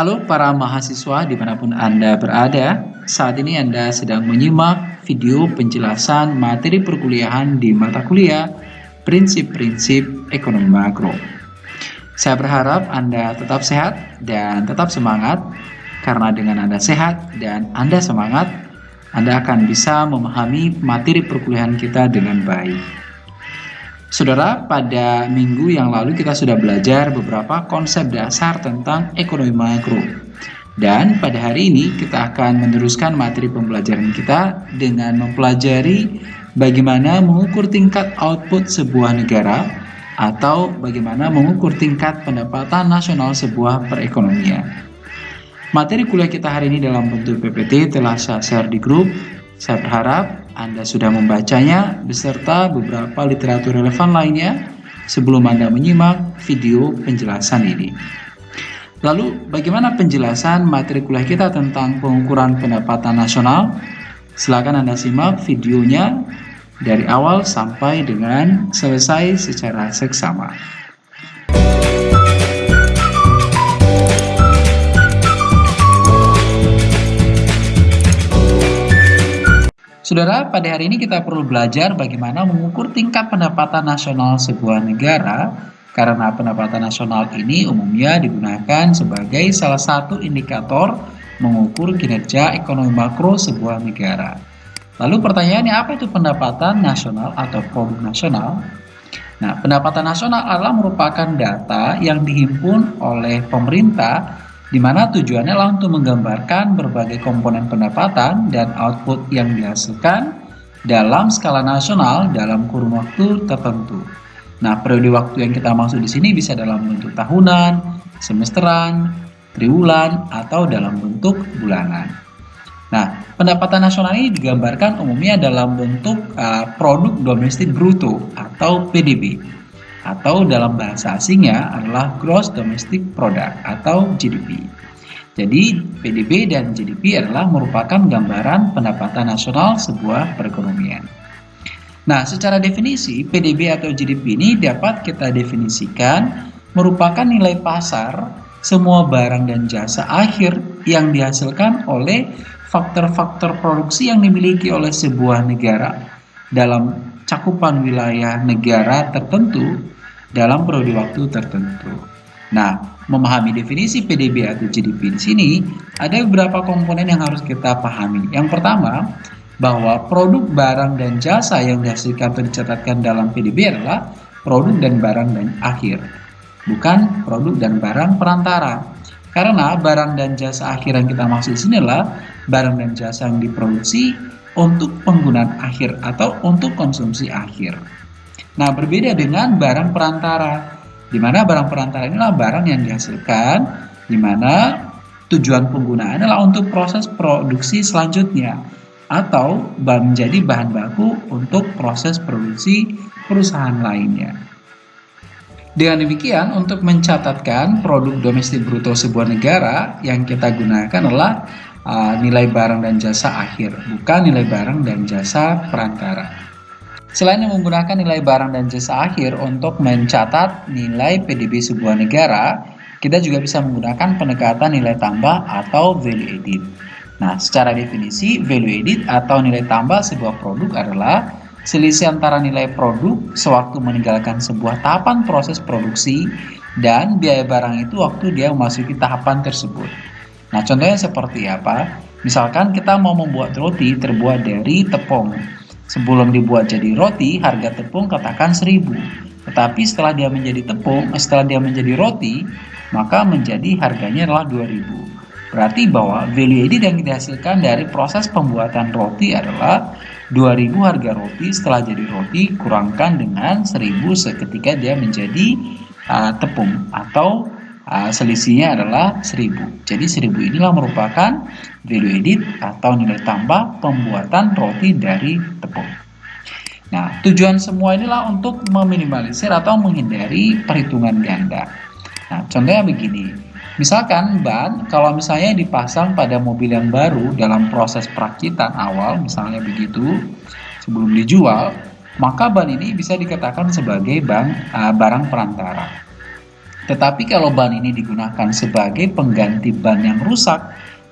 Halo para mahasiswa di mana pun Anda berada, saat ini Anda sedang menyimak video penjelasan materi perkuliahan di mata kuliah Prinsip-Prinsip Ekonomi Makro. Saya berharap Anda tetap sehat dan tetap semangat, karena dengan Anda sehat dan Anda semangat, Anda akan bisa memahami materi perkuliahan kita dengan baik. Saudara, pada minggu yang lalu kita sudah belajar beberapa konsep dasar tentang ekonomi makro. Dan pada hari ini kita akan meneruskan materi pembelajaran kita dengan mempelajari bagaimana mengukur tingkat output sebuah negara atau bagaimana mengukur tingkat pendapatan nasional sebuah perekonomian. Materi kuliah kita hari ini dalam bentuk PPT telah saya share di grup. Saya berharap anda sudah membacanya beserta beberapa literatur relevan lainnya sebelum Anda menyimak video penjelasan ini. Lalu, bagaimana penjelasan materi kuliah kita tentang pengukuran pendapatan nasional? Silakan Anda simak videonya dari awal sampai dengan selesai secara seksama. Saudara, pada hari ini kita perlu belajar bagaimana mengukur tingkat pendapatan nasional sebuah negara karena pendapatan nasional ini umumnya digunakan sebagai salah satu indikator mengukur kinerja ekonomi makro sebuah negara. Lalu pertanyaannya apa itu pendapatan nasional atau produk nasional? Nah, pendapatan nasional adalah merupakan data yang dihimpun oleh pemerintah di mana tujuannya adalah untuk menggambarkan berbagai komponen pendapatan dan output yang dihasilkan dalam skala nasional dalam kurun waktu tertentu. Nah, periode waktu yang kita maksud di sini bisa dalam bentuk tahunan, semesteran, triwulan, atau dalam bentuk bulanan. Nah, pendapatan nasional ini digambarkan umumnya dalam bentuk uh, produk domestik bruto atau PDB atau dalam bahasa asingnya adalah Gross Domestic Product atau GDP. Jadi PDB dan GDP adalah merupakan gambaran pendapatan nasional sebuah perekonomian. Nah, secara definisi PDB atau GDP ini dapat kita definisikan merupakan nilai pasar semua barang dan jasa akhir yang dihasilkan oleh faktor-faktor produksi yang dimiliki oleh sebuah negara dalam cakupan wilayah negara tertentu dalam periode waktu tertentu. Nah, memahami definisi PDB atau GDP di sini, ada beberapa komponen yang harus kita pahami. Yang pertama, bahwa produk barang dan jasa yang dihasilkan atau dicatatkan dalam PDB adalah produk dan barang dan akhir, bukan produk dan barang perantara. Karena barang dan jasa akhir yang kita maksud di sini adalah barang dan jasa yang diproduksi untuk penggunaan akhir atau untuk konsumsi akhir. Nah, berbeda dengan barang perantara, di mana barang perantara inilah barang yang dihasilkan, di mana tujuan penggunaan adalah untuk proses produksi selanjutnya, atau menjadi bahan baku untuk proses produksi perusahaan lainnya. Dengan demikian, untuk mencatatkan produk domestik bruto sebuah negara, yang kita gunakan adalah uh, nilai barang dan jasa akhir, bukan nilai barang dan jasa perantara. Selain menggunakan nilai barang dan jasa akhir untuk mencatat nilai PDB sebuah negara, kita juga bisa menggunakan pendekatan nilai tambah atau value added. Nah, secara definisi, value added atau nilai tambah sebuah produk adalah selisih antara nilai produk sewaktu meninggalkan sebuah tahapan proses produksi dan biaya barang itu waktu dia memasuki tahapan tersebut. Nah, contohnya seperti apa? Misalkan kita mau membuat roti terbuat dari tepung. Sebelum dibuat jadi roti, harga tepung katakan 1000. Tetapi setelah dia menjadi tepung, setelah dia menjadi roti, maka menjadi harganya adalah 2000. Berarti bahwa value added yang dihasilkan dari proses pembuatan roti adalah 2000 harga roti setelah jadi roti kurangkan dengan 1000 seketika dia menjadi uh, tepung atau uh, selisihnya adalah 1000. Jadi 1000 inilah merupakan value added atau nilai tambah pembuatan roti dari tepung. Nah, tujuan semua inilah untuk meminimalisir atau menghindari perhitungan ganda. Nah, contohnya begini. Misalkan ban, kalau misalnya dipasang pada mobil yang baru dalam proses perakitan awal, misalnya begitu, sebelum dijual, maka ban ini bisa dikatakan sebagai ban, uh, barang perantara. Tetapi kalau ban ini digunakan sebagai pengganti ban yang rusak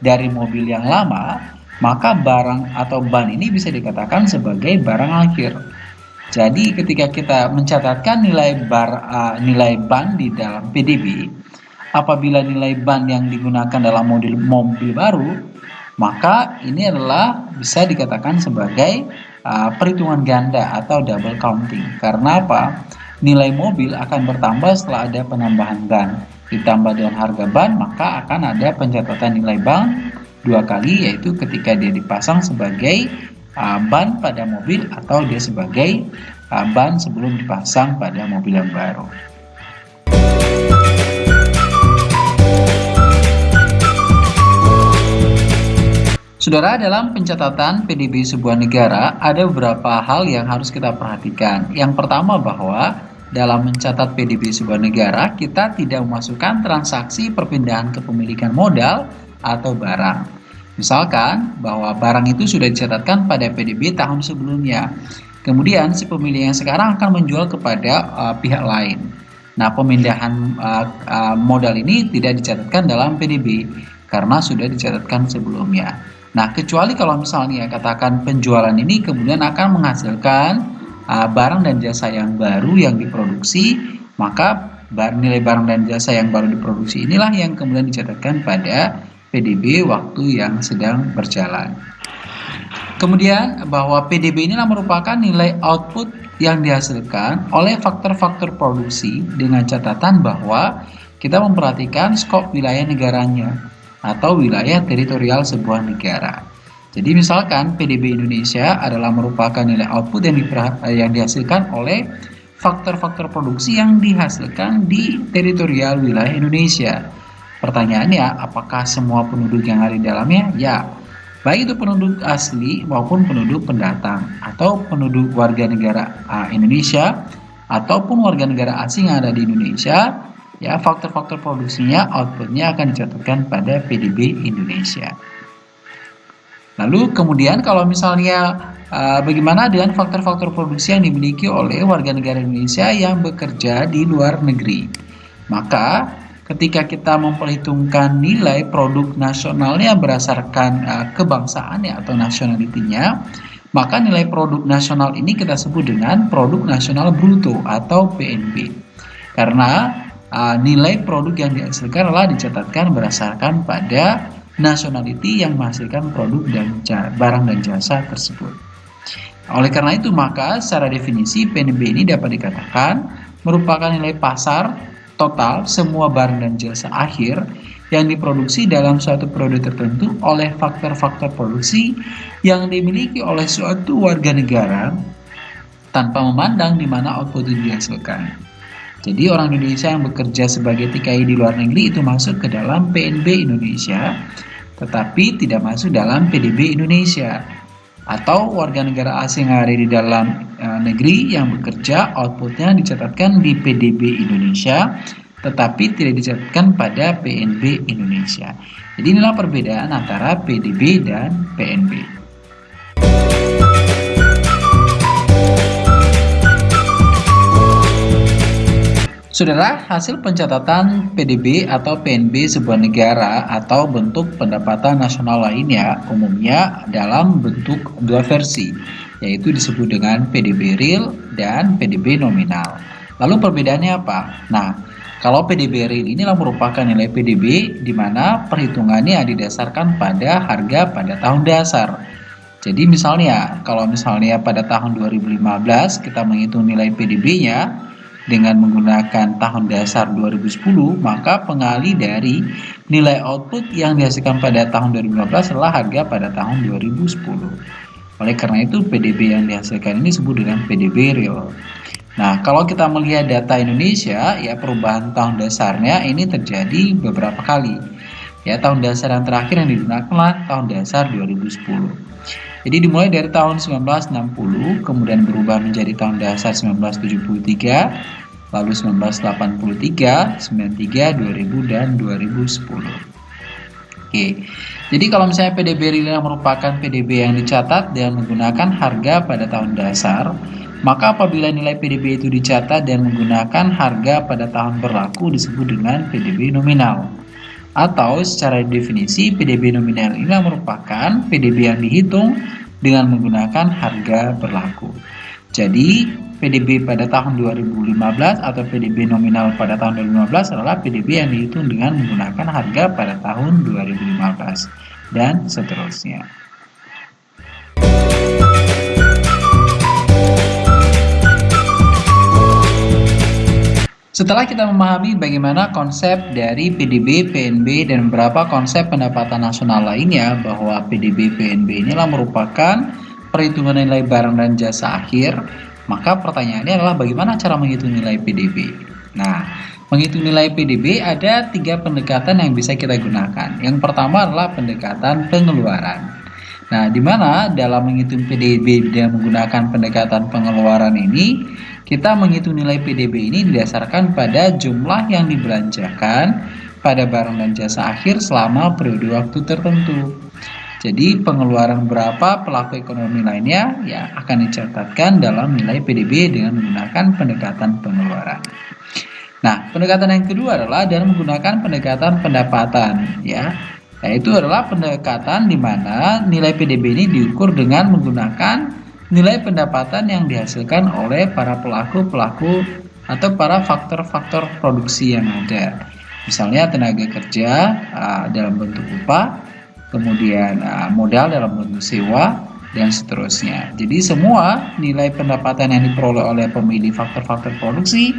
dari mobil yang lama, maka barang atau ban ini bisa dikatakan sebagai barang akhir. Jadi ketika kita mencatatkan nilai bar uh, nilai ban di dalam PDB, apabila nilai ban yang digunakan dalam mobil mobil baru, maka ini adalah bisa dikatakan sebagai uh, perhitungan ganda atau double counting. Karena apa? Nilai mobil akan bertambah setelah ada penambahan ban. Ditambah dengan harga ban, maka akan ada pencatatan nilai ban dua kali, yaitu ketika dia dipasang sebagai uh, ban pada mobil atau dia sebagai uh, ban sebelum dipasang pada mobil yang baru. Saudara, dalam pencatatan PDB sebuah negara, ada beberapa hal yang harus kita perhatikan. Yang pertama bahwa dalam mencatat PDB sebuah negara, kita tidak memasukkan transaksi perpindahan kepemilikan modal atau barang. Misalkan bahwa barang itu sudah dicatatkan pada PDB tahun sebelumnya. Kemudian si pemilik yang sekarang akan menjual kepada uh, pihak lain. Nah, pemindahan uh, uh, modal ini tidak dicatatkan dalam PDB karena sudah dicatatkan sebelumnya. Nah, kecuali kalau misalnya katakan penjualan ini kemudian akan menghasilkan uh, barang dan jasa yang baru yang diproduksi, maka nilai barang dan jasa yang baru diproduksi inilah yang kemudian dicatatkan pada PDB waktu yang sedang berjalan. Kemudian bahwa PDB inilah merupakan nilai output yang dihasilkan oleh faktor-faktor produksi dengan catatan bahwa kita memperhatikan skop wilayah negaranya atau wilayah teritorial sebuah negara. Jadi misalkan PDB Indonesia adalah merupakan nilai output yang, yang dihasilkan oleh faktor-faktor produksi yang dihasilkan di teritorial wilayah Indonesia. Pertanyaannya, apakah semua penduduk yang ada di dalamnya? Ya, baik itu penduduk asli maupun penduduk pendatang atau penduduk warga negara Indonesia ataupun warga negara asing yang ada di Indonesia, ya faktor-faktor produksinya outputnya akan dicatatkan pada PDB Indonesia. Lalu kemudian kalau misalnya uh, bagaimana dengan faktor-faktor produksi yang dimiliki oleh warga negara Indonesia yang bekerja di luar negeri? Maka ketika kita memperhitungkan nilai produk nasionalnya berdasarkan uh, kebangsaannya atau nasionalitinya, maka nilai produk nasional ini kita sebut dengan produk nasional bruto atau PNB. Karena uh, nilai produk yang dihasilkan adalah dicatatkan berdasarkan pada nationality yang menghasilkan produk dan barang dan jasa tersebut. Oleh karena itu, maka secara definisi PNB ini dapat dikatakan merupakan nilai pasar total semua barang dan jasa akhir yang diproduksi dalam suatu periode tertentu oleh faktor-faktor produksi yang dimiliki oleh suatu warga negara tanpa memandang di mana output itu dihasilkan. Jadi orang Indonesia yang bekerja sebagai TKI di luar negeri itu masuk ke dalam PNB Indonesia tetapi tidak masuk dalam PDB Indonesia atau warga negara asing yang ada di dalam e, negeri yang bekerja outputnya dicatatkan di PDB Indonesia tetapi tidak dicatatkan pada PNB Indonesia. Jadi inilah perbedaan antara PDB dan PNB. Saudara, hasil pencatatan PDB atau PNB sebuah negara atau bentuk pendapatan nasional lainnya umumnya dalam bentuk dua versi, yaitu disebut dengan PDB real dan PDB nominal. Lalu perbedaannya apa? Nah, kalau PDB real inilah merupakan nilai PDB di mana perhitungannya didasarkan pada harga pada tahun dasar. Jadi misalnya, kalau misalnya pada tahun 2015 kita menghitung nilai PDB-nya, dengan menggunakan tahun dasar 2010, maka pengali dari nilai output yang dihasilkan pada tahun 2015 adalah harga pada tahun 2010. Oleh karena itu, PDB yang dihasilkan ini disebut dengan PDB real. Nah, kalau kita melihat data Indonesia, ya perubahan tahun dasarnya ini terjadi beberapa kali. Ya, tahun dasar yang terakhir yang digunakan tahun dasar 2010. Jadi dimulai dari tahun 1960, kemudian berubah menjadi tahun dasar 1973, lalu 1983, 93, 2000 dan 2010. Oke. Jadi kalau misalnya PDB real merupakan PDB yang dicatat dengan menggunakan harga pada tahun dasar, Maka apabila nilai PDB itu dicatat dan menggunakan harga pada tahun berlaku disebut dengan PDB nominal. Atau secara definisi PDB nominal ini merupakan PDB yang dihitung dengan menggunakan harga berlaku. Jadi PDB pada tahun 2015 atau PDB nominal pada tahun 2015 adalah PDB yang dihitung dengan menggunakan harga pada tahun 2015 dan seterusnya. Setelah kita memahami bagaimana konsep dari PDB, PNB, dan beberapa konsep pendapatan nasional lainnya bahwa PDB, PNB inilah merupakan perhitungan nilai barang dan jasa akhir, maka pertanyaannya adalah bagaimana cara menghitung nilai PDB. Nah, menghitung nilai PDB ada tiga pendekatan yang bisa kita gunakan. Yang pertama adalah pendekatan pengeluaran. Nah, di mana dalam menghitung PDB dan menggunakan pendekatan pengeluaran ini, kita menghitung nilai PDB ini didasarkan pada jumlah yang dibelanjakan pada barang dan jasa akhir selama periode waktu tertentu. Jadi pengeluaran berapa pelaku ekonomi lainnya ya akan dicatatkan dalam nilai PDB dengan menggunakan pendekatan pengeluaran. Nah, pendekatan yang kedua adalah dengan menggunakan pendekatan pendapatan ya. Yaitu adalah pendekatan di mana nilai PDB ini diukur dengan menggunakan nilai pendapatan yang dihasilkan oleh para pelaku-pelaku atau para faktor-faktor produksi yang ada. Misalnya tenaga kerja uh, dalam bentuk upah, kemudian uh, modal dalam bentuk sewa, dan seterusnya. Jadi semua nilai pendapatan yang diperoleh oleh pemilih faktor-faktor produksi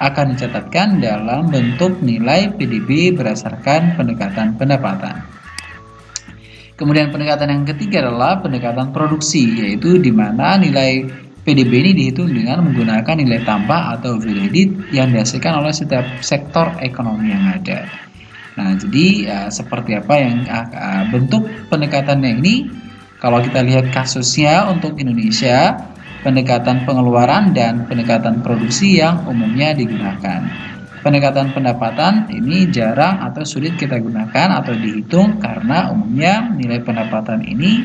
akan dicatatkan dalam bentuk nilai PDB berdasarkan pendekatan pendapatan. Kemudian pendekatan yang ketiga adalah pendekatan produksi, yaitu di mana nilai PDB ini dihitung dengan menggunakan nilai tambah atau value yang dihasilkan oleh setiap sektor ekonomi yang ada. Nah, jadi ya, seperti apa yang uh, bentuk pendekatannya ini? Kalau kita lihat kasusnya untuk Indonesia, pendekatan pengeluaran dan pendekatan produksi yang umumnya digunakan pendekatan pendapatan ini jarang atau sulit kita gunakan atau dihitung karena umumnya nilai pendapatan ini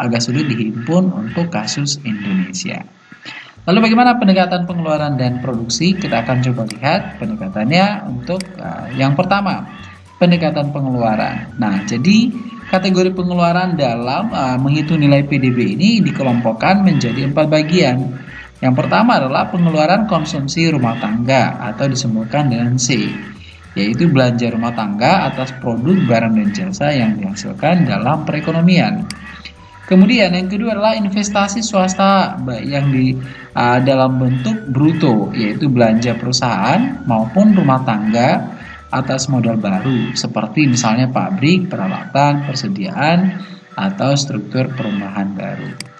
agak sulit dihimpun untuk kasus Indonesia. Lalu bagaimana pendekatan pengeluaran dan produksi? Kita akan coba lihat pendekatannya untuk uh, yang pertama, pendekatan pengeluaran. Nah, jadi kategori pengeluaran dalam uh, menghitung nilai PDB ini dikelompokkan menjadi empat bagian. Yang pertama adalah pengeluaran konsumsi rumah tangga atau disebutkan dengan C, yaitu belanja rumah tangga atas produk barang dan jasa yang dihasilkan dalam perekonomian. Kemudian yang kedua adalah investasi swasta yang di uh, dalam bentuk bruto, yaitu belanja perusahaan maupun rumah tangga atas modal baru, seperti misalnya pabrik, peralatan, persediaan, atau struktur perumahan baru.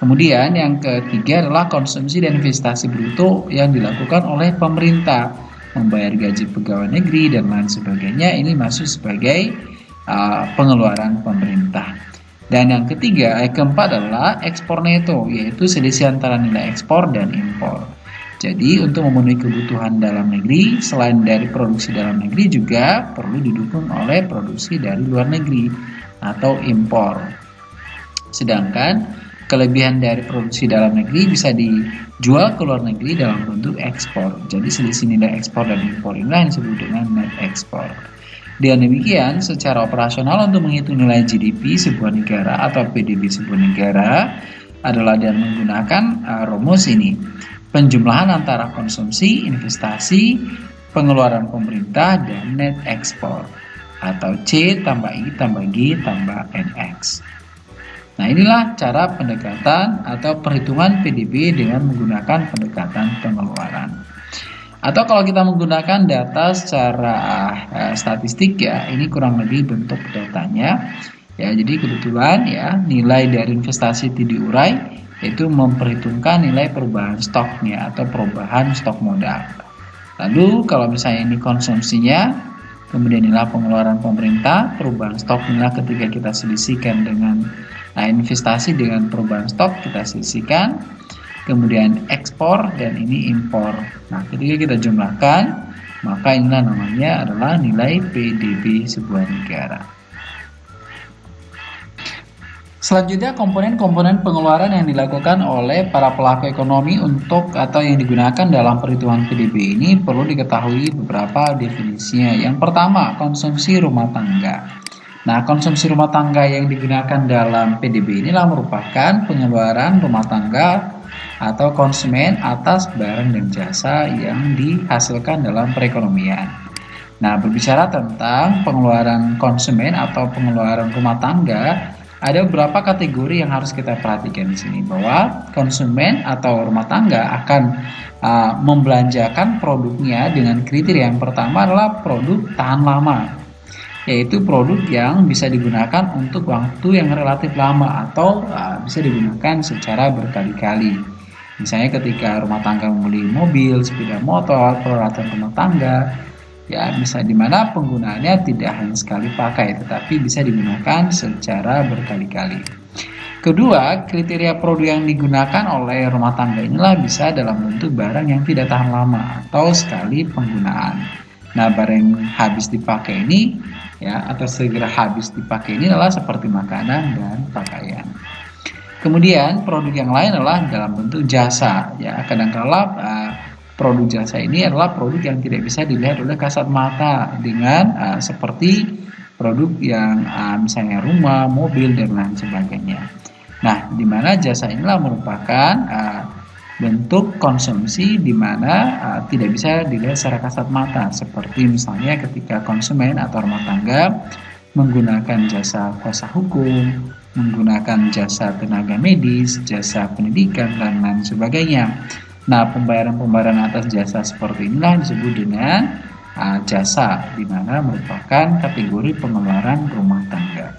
Kemudian yang ketiga adalah konsumsi dan investasi bruto yang dilakukan oleh pemerintah, membayar gaji pegawai negeri dan lain sebagainya. Ini masuk sebagai uh, pengeluaran pemerintah. Dan yang ketiga, yang keempat adalah ekspor neto, yaitu selisih antara nilai ekspor dan impor. Jadi untuk memenuhi kebutuhan dalam negeri, selain dari produksi dalam negeri juga perlu didukung oleh produksi dari luar negeri atau impor. Sedangkan kelebihan dari produksi dalam negeri bisa dijual ke luar negeri dalam bentuk ekspor. Jadi selisih nilai ekspor dan impor inilah yang disebut dengan net ekspor. Dengan demikian, secara operasional untuk menghitung nilai GDP sebuah negara atau PDB sebuah negara adalah dengan menggunakan uh, rumus ini. Penjumlahan antara konsumsi, investasi, pengeluaran pemerintah, dan net ekspor atau C tambah I tambah G tambah NX. Nah inilah cara pendekatan atau perhitungan PDB dengan menggunakan pendekatan pengeluaran. Atau kalau kita menggunakan data secara uh, statistik ya, ini kurang lebih bentuk datanya. Ya, jadi kebetulan ya nilai dari investasi itu diurai yaitu memperhitungkan nilai perubahan stoknya atau perubahan stok modal. Lalu kalau misalnya ini konsumsinya, kemudian nilai pengeluaran pemerintah, perubahan stok nilai ketika kita selisihkan dengan Nah, investasi dengan perubahan stok kita sisihkan, kemudian ekspor dan ini impor. Nah, ketika kita jumlahkan, maka inilah namanya adalah nilai PDB sebuah negara. Selanjutnya komponen-komponen pengeluaran yang dilakukan oleh para pelaku ekonomi untuk atau yang digunakan dalam perhitungan PDB ini perlu diketahui beberapa definisinya. Yang pertama, konsumsi rumah tangga. Nah, konsumsi rumah tangga yang digunakan dalam PDB inilah merupakan pengeluaran rumah tangga atau konsumen atas barang dan jasa yang dihasilkan dalam perekonomian. Nah, berbicara tentang pengeluaran konsumen atau pengeluaran rumah tangga, ada beberapa kategori yang harus kita perhatikan di sini bahwa konsumen atau rumah tangga akan uh, membelanjakan produknya dengan kriteria yang pertama adalah produk tahan lama yaitu produk yang bisa digunakan untuk waktu yang relatif lama atau uh, bisa digunakan secara berkali-kali. Misalnya ketika rumah tangga membeli mobil, sepeda motor, peralatan rumah tangga ya bisa di mana penggunaannya tidak hanya sekali pakai tetapi bisa digunakan secara berkali-kali. Kedua kriteria produk yang digunakan oleh rumah tangga inilah bisa dalam bentuk barang yang tidak tahan lama atau sekali penggunaan. Nah barang yang habis dipakai ini ya atau segera habis dipakai. Ini adalah seperti makanan dan pakaian. Kemudian produk yang lain adalah dalam bentuk jasa ya. Kadang-kala uh, produk jasa ini adalah produk yang tidak bisa dilihat oleh kasat mata dengan uh, seperti produk yang uh, misalnya rumah, mobil dan lain sebagainya. Nah, di mana jasa inilah merupakan uh, bentuk konsumsi di mana uh, tidak bisa dilihat secara kasat mata seperti misalnya ketika konsumen atau rumah tangga menggunakan jasa kuasa hukum, menggunakan jasa tenaga medis, jasa pendidikan dan lain sebagainya. Nah, pembayaran-pembayaran atas jasa seperti inilah disebut dengan uh, jasa, di mana merupakan kategori pengeluaran rumah tangga.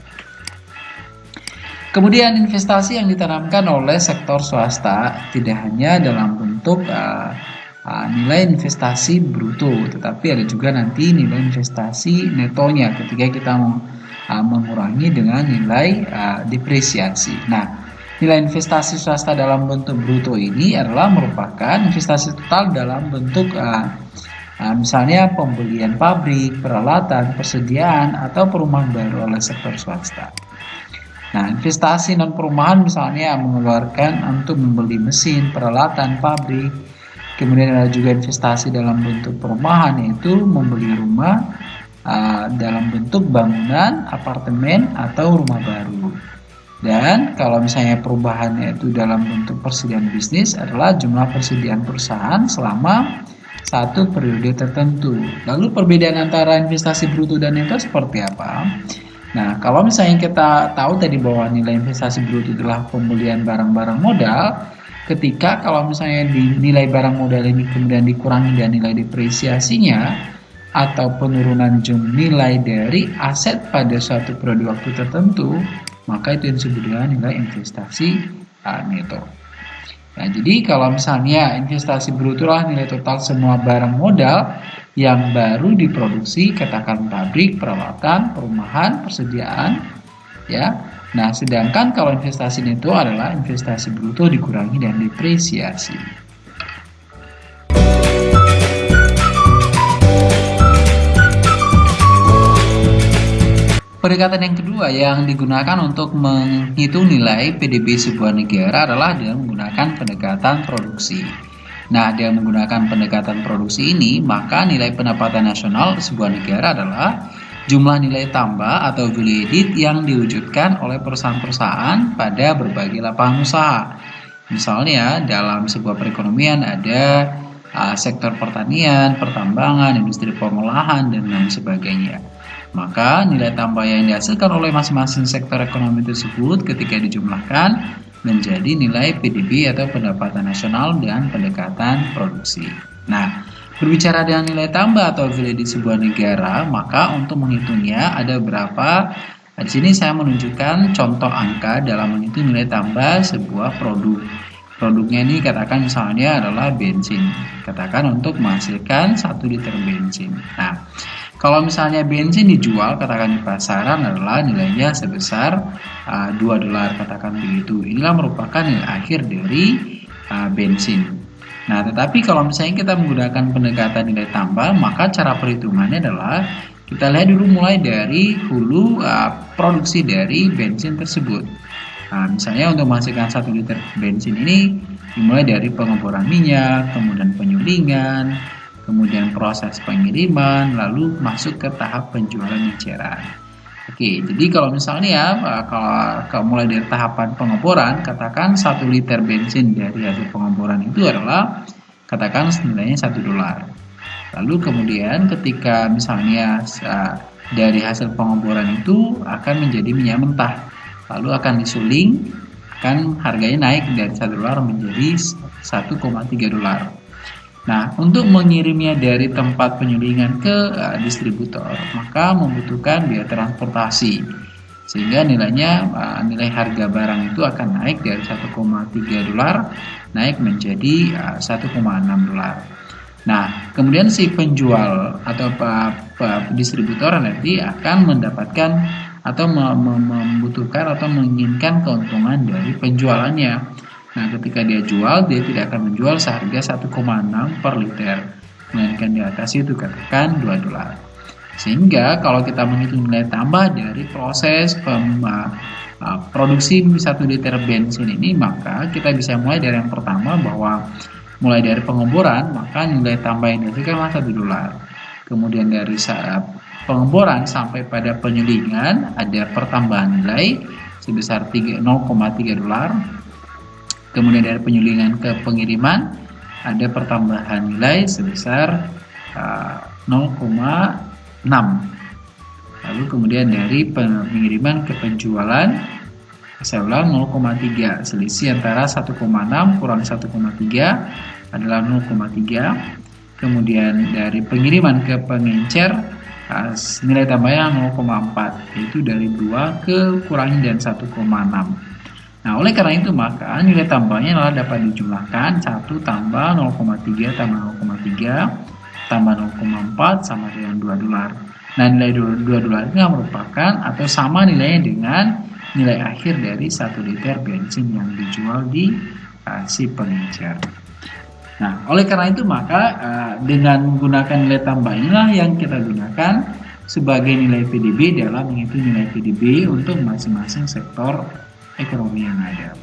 Kemudian investasi yang ditanamkan oleh sektor swasta tidak hanya dalam bentuk uh, uh, nilai investasi bruto, tetapi ada juga nanti nilai investasi netonya ketika kita uh, mengurangi dengan nilai uh, depresiasi. Nah, Nilai investasi swasta dalam bentuk bruto ini adalah merupakan investasi total dalam bentuk uh, uh, misalnya pembelian pabrik, peralatan, persediaan, atau perumahan baru oleh sektor swasta. Nah, investasi non perumahan misalnya mengeluarkan untuk membeli mesin, peralatan, pabrik. Kemudian ada juga investasi dalam bentuk perumahan yaitu membeli rumah uh, dalam bentuk bangunan, apartemen, atau rumah baru. Dan kalau misalnya perubahannya itu dalam bentuk persediaan bisnis adalah jumlah persediaan perusahaan selama satu periode tertentu. Lalu perbedaan antara investasi bruto dan neto seperti apa? Nah, kalau misalnya kita tahu tadi bahwa nilai investasi bruto adalah pembelian barang-barang modal, ketika kalau misalnya di nilai barang modal ini kemudian dikurangi dan nilai depresiasinya atau penurunan jumlah nilai dari aset pada suatu periode waktu tertentu, maka itu yang disebut dengan nilai investasi neto. Nah, jadi kalau misalnya investasi bruto lah nilai total semua barang modal yang baru diproduksi, katakan pabrik, peralatan, perumahan, persediaan, ya. Nah, sedangkan kalau investasi neto adalah investasi bruto dikurangi dan depresiasi. Pendekatan yang kedua yang digunakan untuk menghitung nilai PDB sebuah negara adalah dengan menggunakan pendekatan produksi. Nah, dengan menggunakan pendekatan produksi ini, maka nilai pendapatan nasional sebuah negara adalah jumlah nilai tambah atau value added yang diwujudkan oleh perusahaan-perusahaan pada berbagai lapangan usaha. Misalnya, dalam sebuah perekonomian ada uh, sektor pertanian, pertambangan, industri pengolahan, dan lain sebagainya. Maka nilai tambah yang dihasilkan oleh masing-masing sektor ekonomi tersebut ketika dijumlahkan menjadi nilai PDB atau pendapatan nasional dengan pendekatan produksi. Nah, berbicara dengan nilai tambah atau value di sebuah negara, maka untuk menghitungnya ada berapa di sini saya menunjukkan contoh angka dalam menghitung nilai tambah sebuah produk. Produknya ini katakan misalnya adalah bensin. Katakan untuk menghasilkan 1 liter bensin. Nah, kalau misalnya bensin dijual katakan di pasaran adalah nilainya sebesar uh, 2 dolar katakan begitu. Inilah merupakan nilai akhir dari uh, bensin. Nah, tetapi kalau misalnya kita menggunakan pendekatan nilai tambah, maka cara perhitungannya adalah kita lihat dulu mulai dari hulu uh, produksi dari bensin tersebut. Nah, misalnya untuk menghasilkan satu liter bensin ini dimulai dari pengeboran minyak, kemudian penyulingan, kemudian proses pengiriman, lalu masuk ke tahap penjualan eceran. Oke, jadi kalau misalnya ya, kalau, kalau mulai dari tahapan pengeboran, katakan satu liter bensin dari hasil pengeboran itu adalah katakan nilainya satu dolar. Lalu kemudian ketika misalnya dari hasil pengeboran itu akan menjadi minyak mentah, lalu akan disuling, akan harganya naik dari satu dolar menjadi 1,3 dolar. Nah, untuk mengirimnya dari tempat penyulingan ke uh, distributor, maka membutuhkan biaya transportasi. Sehingga nilainya uh, nilai harga barang itu akan naik dari 1,3 dolar naik menjadi uh, 1,6 dolar. Nah, kemudian si penjual atau distributor nanti akan mendapatkan atau membutuhkan atau menginginkan keuntungan dari penjualannya. Nah, ketika dia jual, dia tidak akan menjual seharga 1,6 per liter, melainkan di atas itu katakan 2 dolar. Sehingga kalau kita menghitung nilai tambah dari proses pem, uh, produksi 1 liter bensin ini, maka kita bisa mulai dari yang pertama bahwa mulai dari pengeboran, maka nilai tambah yang dihasilkan 1 dolar. Kemudian dari saat pengeboran sampai pada penyulingan ada pertambahan nilai sebesar 0,3 dolar Kemudian dari penyulingan ke pengiriman ada pertambahan nilai sebesar uh, 0,6. Lalu kemudian dari pengiriman ke penjualan saya ulang 0,3 selisih antara 1,6 kurang 1,3 adalah 0,3 kemudian dari pengiriman ke pengencer uh, nilai tambahnya 0,4 yaitu dari 2 ke kurangi dan 1,6 Nah, oleh karena itu maka nilai tambahnya adalah dapat dijumlahkan 1 tambah 0,3 tambah 0,3 tambah 0,4 sama dengan 2 dolar. Nah, nilai 2 dolar ini merupakan atau sama nilainya dengan nilai akhir dari 1 liter bensin yang dijual di uh, si pengecer. Nah, oleh karena itu maka uh, dengan menggunakan nilai tambah inilah yang kita gunakan sebagai nilai PDB dalam menghitung nilai PDB untuk masing-masing sektor ekonomi yang ada.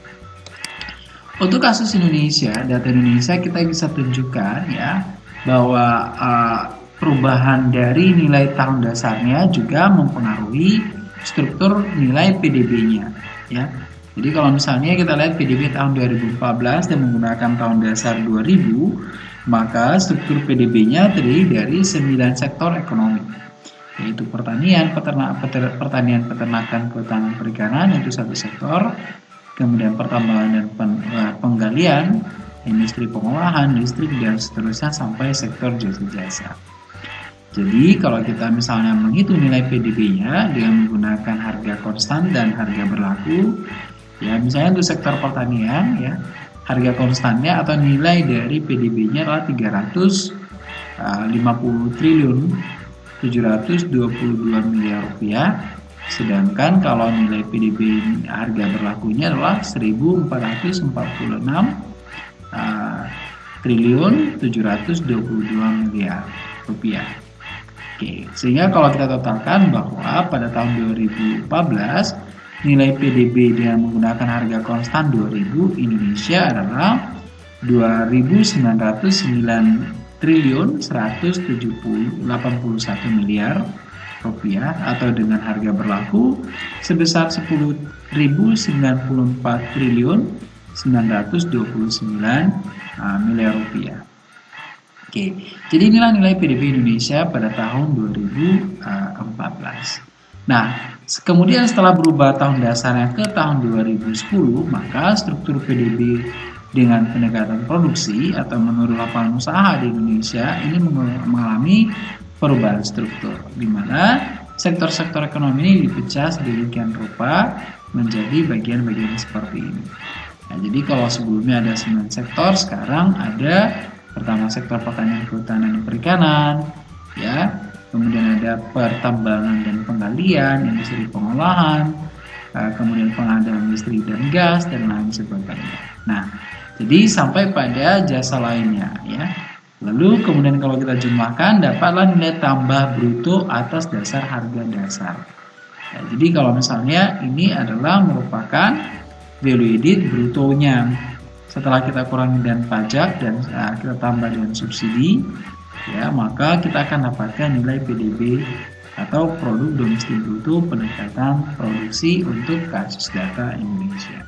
Untuk kasus Indonesia, data Indonesia kita bisa tunjukkan ya bahwa uh, perubahan dari nilai tahun dasarnya juga mempengaruhi struktur nilai PDB-nya ya. Jadi kalau misalnya kita lihat PDB tahun 2014 dan menggunakan tahun dasar 2000, maka struktur PDB-nya terdiri dari 9 sektor ekonomi yaitu pertanian, peternak, peter, pertanian, peternakan, kehutanan, perikanan itu satu sektor. Kemudian pertambangan dan pen, uh, penggalian, industri pengolahan, listrik dan seterusnya sampai sektor jasa-jasa. Jadi kalau kita misalnya menghitung nilai PDB-nya dengan menggunakan harga konstan dan harga berlaku, ya misalnya untuk sektor pertanian ya harga konstannya atau nilai dari PDB-nya adalah 350 uh, triliun 722 miliar rupiah sedangkan kalau nilai PDB harga berlakunya adalah 1446 uh, triliun 722 miliar rupiah. Oke, sehingga kalau kita totalkan bahwa pada tahun 2014 nilai PDB dengan menggunakan harga konstan 2000 Indonesia adalah 2909 triliun 171 miliar rupiah atau dengan harga berlaku sebesar 10.094 triliun 929 uh, miliar rupiah. Oke, jadi inilah nilai PDB Indonesia pada tahun 2014. Nah, kemudian setelah berubah tahun dasarnya ke tahun 2010, maka struktur PDB dengan pendekatan produksi atau menurut lapangan usaha di Indonesia ini mengalami perubahan struktur di mana sektor-sektor ekonomi ini dipecah sedemikian rupa menjadi bagian-bagian seperti ini. Nah, jadi kalau sebelumnya ada 9 sektor, sekarang ada pertama sektor pertanian, kehutanan, dan perikanan, ya, kemudian ada pertambangan dan penggalian, industri pengolahan, eh, kemudian pengadaan listrik dan gas dan lain sebagainya. Nah, jadi sampai pada jasa lainnya ya. Lalu kemudian kalau kita jumlahkan dapatlah nilai tambah bruto atas dasar harga dasar. Ya, jadi kalau misalnya ini adalah merupakan value added brutonya setelah kita kurangi dan pajak dan uh, kita tambah dengan subsidi ya maka kita akan dapatkan nilai PDB atau produk domestik bruto peningkatan produksi untuk kasus data Indonesia.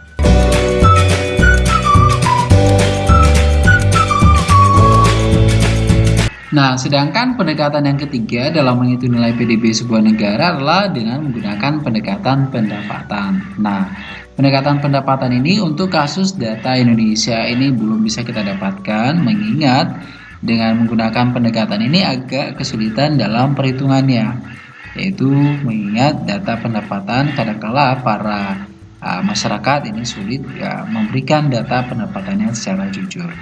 Nah, sedangkan pendekatan yang ketiga dalam menghitung nilai PDB sebuah negara adalah dengan menggunakan pendekatan pendapatan. Nah, pendekatan pendapatan ini untuk kasus data Indonesia ini belum bisa kita dapatkan mengingat dengan menggunakan pendekatan ini agak kesulitan dalam perhitungannya yaitu mengingat data pendapatan kadangkala para uh, masyarakat ini sulit ya, memberikan data pendapatannya secara jujur.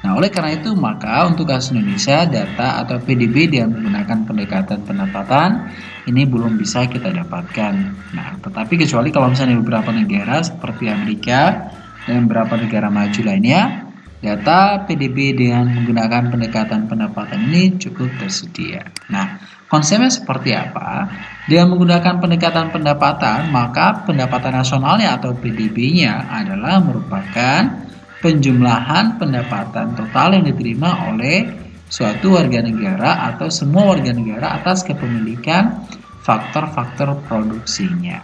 Nah, oleh karena itu, maka untuk kasus Indonesia, data atau PDB yang menggunakan pendekatan pendapatan ini belum bisa kita dapatkan. Nah, tetapi kecuali kalau misalnya beberapa negara seperti Amerika dan beberapa negara maju lainnya, data PDB dengan menggunakan pendekatan pendapatan ini cukup tersedia. Nah, konsepnya seperti apa? Dengan menggunakan pendekatan pendapatan, maka pendapatan nasionalnya atau PDB-nya adalah merupakan penjumlahan pendapatan total yang diterima oleh suatu warga negara atau semua warga negara atas kepemilikan faktor-faktor produksinya.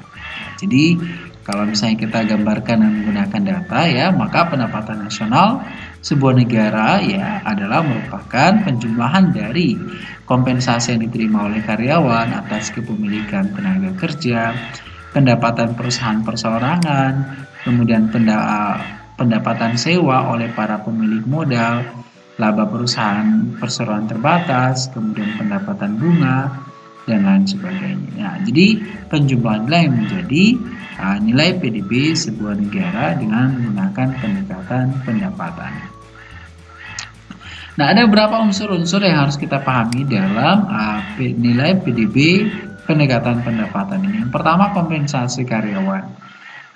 Jadi kalau misalnya kita gambarkan dan menggunakan data ya, maka pendapatan nasional sebuah negara ya adalah merupakan penjumlahan dari kompensasi yang diterima oleh karyawan atas kepemilikan tenaga kerja, pendapatan perusahaan perseorangan, kemudian pendapatan sewa oleh para pemilik modal, laba perusahaan perseroan terbatas, kemudian pendapatan bunga, dan lain sebagainya. Nah, jadi penjumlahan inilah yang menjadi uh, nilai PDB sebuah negara dengan menggunakan pendekatan pendapatan. Nah, ada beberapa unsur-unsur yang harus kita pahami dalam uh, nilai PDB pendekatan pendapatan ini. Yang pertama, kompensasi karyawan.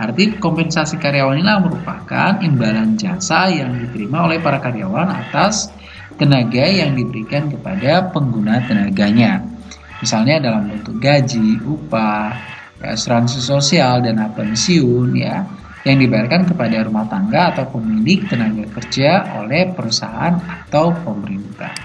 Arti kompensasi karyawan inilah merupakan imbalan jasa yang diterima oleh para karyawan atas tenaga yang diberikan kepada pengguna tenaganya. Misalnya dalam bentuk gaji, upah, asuransi sosial, dan pensiun ya yang dibayarkan kepada rumah tangga atau pemilik tenaga kerja oleh perusahaan atau pemerintah.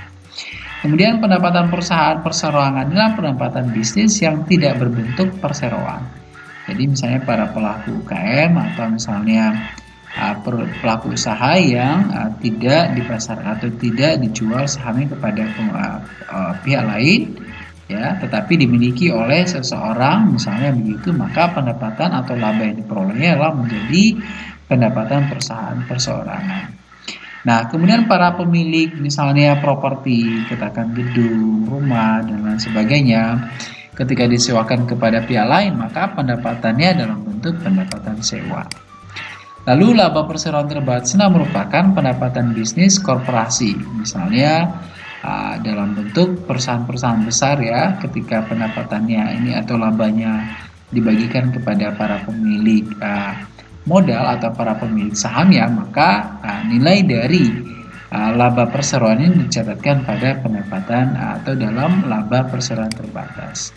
Kemudian pendapatan perusahaan perseroangan adalah pendapatan bisnis yang tidak berbentuk perseroan jadi misalnya para pelaku UKM atau misalnya uh, pelaku usaha yang uh, tidak dipasar atau tidak dijual sahamnya kepada uh, uh, pihak lain ya tetapi dimiliki oleh seseorang misalnya begitu maka pendapatan atau laba yang diperolehnya adalah menjadi pendapatan perusahaan perseorangan. Nah, kemudian para pemilik misalnya properti, katakan gedung, rumah, dan lain sebagainya, Ketika disewakan kepada pihak lain, maka pendapatannya dalam bentuk pendapatan sewa. Lalu laba perseroan terbatas merupakan pendapatan bisnis korporasi, misalnya uh, dalam bentuk perusahaan-perusahaan besar ya, ketika pendapatannya ini atau labanya dibagikan kepada para pemilik uh, modal atau para pemilik saham ya, maka uh, nilai dari laba perseroan ini dicatatkan pada pendapatan atau dalam laba perseroan terbatas.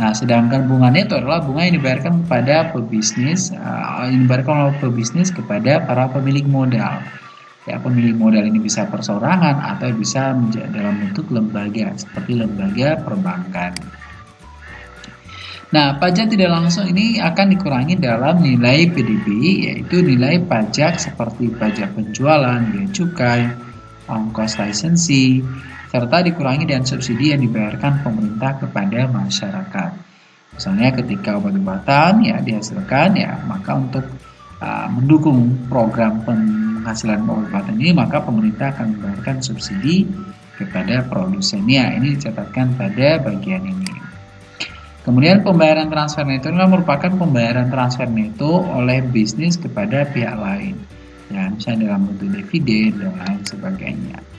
Nah, sedangkan bunga neto adalah bunga yang dibayarkan kepada pebisnis, uh, yang dibayarkan oleh pebisnis kepada para pemilik modal. Ya, pemilik modal ini bisa perseorangan atau bisa dalam bentuk lembaga, seperti lembaga perbankan. Nah, pajak tidak langsung ini akan dikurangi dalam nilai PDB, yaitu nilai pajak seperti pajak penjualan, biaya cukai, ongkos lisensi, serta dikurangi dan subsidi yang dibayarkan pemerintah kepada masyarakat. Misalnya ketika obat-obatan ya dihasilkan ya maka untuk uh, mendukung program penghasilan obat-obatan ini maka pemerintah akan membayarkan subsidi kepada produsennya. Ini dicatatkan pada bagian ini. Kemudian pembayaran transfer neto adalah merupakan pembayaran transfer neto oleh bisnis kepada pihak lain. Ya, misalnya dalam bentuk dividen dan lain sebagainya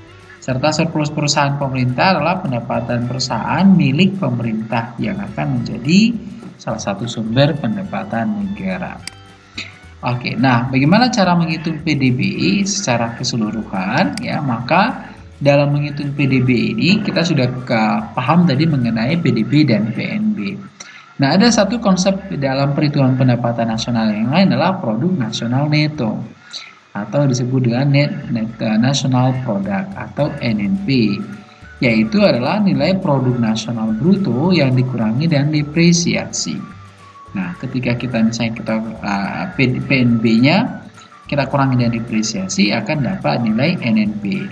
serta surplus perusahaan pemerintah adalah pendapatan perusahaan milik pemerintah yang akan menjadi salah satu sumber pendapatan negara. Oke, nah bagaimana cara menghitung PDB secara keseluruhan? Ya, maka dalam menghitung PDB ini kita sudah paham tadi mengenai PDB dan PNB. Nah, ada satu konsep dalam perhitungan pendapatan nasional yang lain adalah produk nasional neto atau disebut dengan net, net national product atau NNP yaitu adalah nilai produk nasional bruto yang dikurangi dan depresiasi. Nah, ketika kita misalnya kita uh, PNB-nya kita kurangi dan depresiasi akan dapat nilai NNP.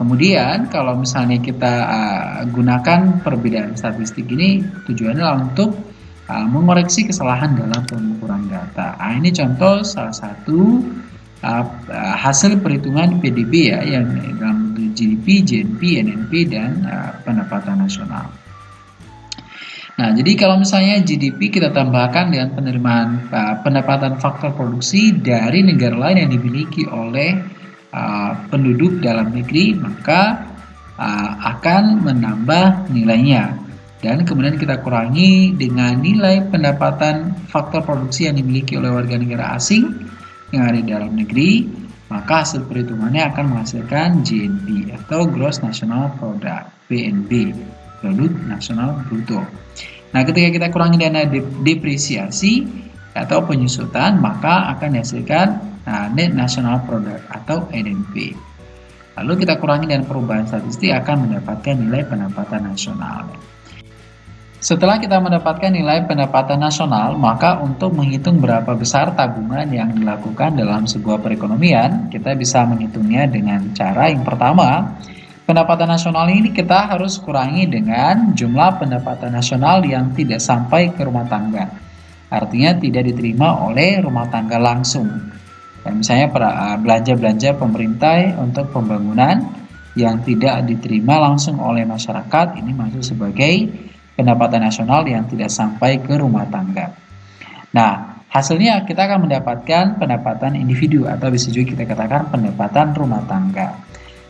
Kemudian kalau misalnya kita uh, gunakan perbedaan statistik ini tujuannya untuk uh, mengoreksi kesalahan dalam pengukuran data. Nah, ini contoh salah satu uh, hasil perhitungan PDB ya yang dalam GDP, GNP, NNP dan uh, pendapatan nasional. Nah, jadi kalau misalnya GDP kita tambahkan dengan penerimaan uh, pendapatan faktor produksi dari negara lain yang dimiliki oleh uh, penduduk dalam negeri maka uh, akan menambah nilainya dan kemudian kita kurangi dengan nilai pendapatan faktor produksi yang dimiliki oleh warga negara asing yang ada di dalam negeri maka hasil perhitungannya akan menghasilkan GNP atau Gross National Product PNB Produk Nasional Bruto nah ketika kita kurangi dana depresiasi atau penyusutan maka akan dihasilkan Nah, net national product atau NNP. Lalu kita kurangi dengan perubahan statistik akan mendapatkan nilai pendapatan nasional. Setelah kita mendapatkan nilai pendapatan nasional, maka untuk menghitung berapa besar tabungan yang dilakukan dalam sebuah perekonomian, kita bisa menghitungnya dengan cara yang pertama, pendapatan nasional ini kita harus kurangi dengan jumlah pendapatan nasional yang tidak sampai ke rumah tangga. Artinya tidak diterima oleh rumah tangga langsung dan misalnya ah, belanja-belanja pemerintah untuk pembangunan yang tidak diterima langsung oleh masyarakat ini masuk sebagai pendapatan nasional yang tidak sampai ke rumah tangga. Nah, hasilnya kita akan mendapatkan pendapatan individu atau bisa juga kita katakan pendapatan rumah tangga.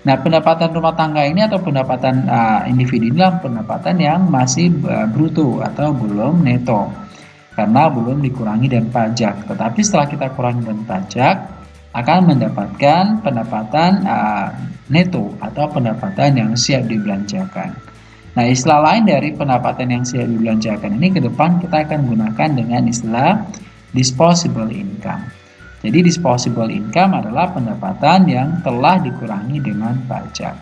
Nah, pendapatan rumah tangga ini atau pendapatan uh, individu inilah pendapatan yang masih uh, bruto atau belum neto karena belum dikurangi dan pajak. Tetapi setelah kita kurangi dan pajak, akan mendapatkan pendapatan uh, neto atau pendapatan yang siap dibelanjakan. Nah, istilah lain dari pendapatan yang siap dibelanjakan ini ke depan kita akan gunakan dengan istilah disposable income. Jadi disposable income adalah pendapatan yang telah dikurangi dengan pajak.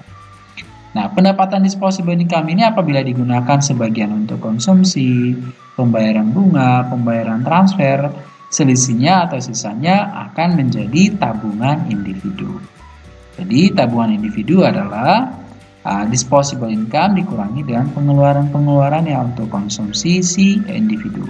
Nah, pendapatan disposable income ini apabila digunakan sebagian untuk konsumsi, pembayaran bunga, pembayaran transfer, selisihnya atau sisanya akan menjadi tabungan individu. Jadi, tabungan individu adalah uh, disposable income dikurangi dengan pengeluaran-pengeluaran yang untuk konsumsi si individu.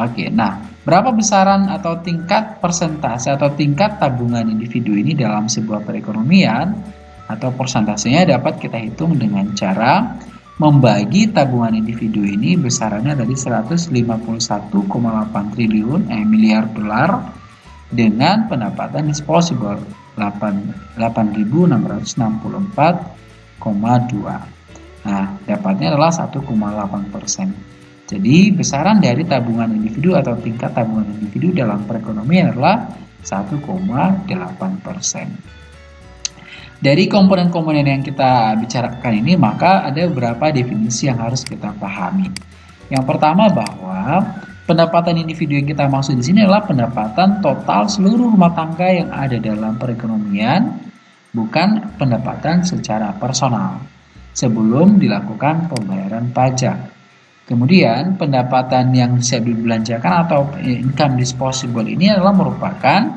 Oke, nah, berapa besaran atau tingkat persentase atau tingkat tabungan individu ini dalam sebuah perekonomian? atau persentasenya dapat kita hitung dengan cara membagi tabungan individu ini besarannya dari 151,8 triliun eh, miliar dolar dengan pendapatan disposable 8.664,2. Nah, dapatnya adalah 1,8 persen. Jadi, besaran dari tabungan individu atau tingkat tabungan individu dalam perekonomian adalah 1,8 persen. Dari komponen-komponen yang kita bicarakan ini, maka ada beberapa definisi yang harus kita pahami. Yang pertama bahwa pendapatan individu yang kita maksud di sini adalah pendapatan total seluruh rumah tangga yang ada dalam perekonomian, bukan pendapatan secara personal sebelum dilakukan pembayaran pajak. Kemudian pendapatan yang siap dibelanjakan atau income disposable ini adalah merupakan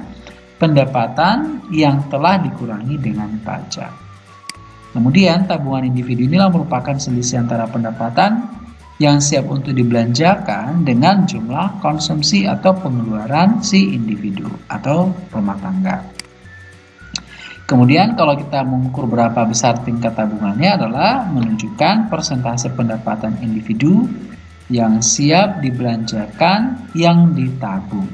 pendapatan yang telah dikurangi dengan pajak. Kemudian tabungan individu inilah merupakan selisih antara pendapatan yang siap untuk dibelanjakan dengan jumlah konsumsi atau pengeluaran si individu atau rumah tangga. Kemudian kalau kita mengukur berapa besar tingkat tabungannya adalah menunjukkan persentase pendapatan individu yang siap dibelanjakan yang ditabung.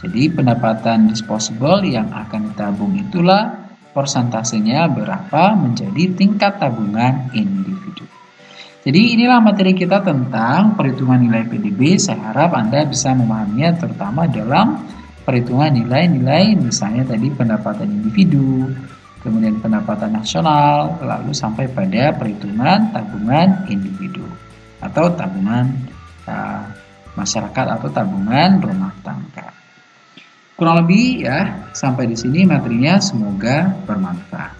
Jadi pendapatan disposable yang akan ditabung itulah persentasenya berapa menjadi tingkat tabungan individu. Jadi inilah materi kita tentang perhitungan nilai PDB. Saya harap Anda bisa memahaminya terutama dalam perhitungan nilai-nilai misalnya tadi pendapatan individu, kemudian pendapatan nasional, lalu sampai pada perhitungan tabungan individu atau tabungan uh, masyarakat atau tabungan rumah tangga. Kurang lebih ya, sampai di sini materinya semoga bermanfaat.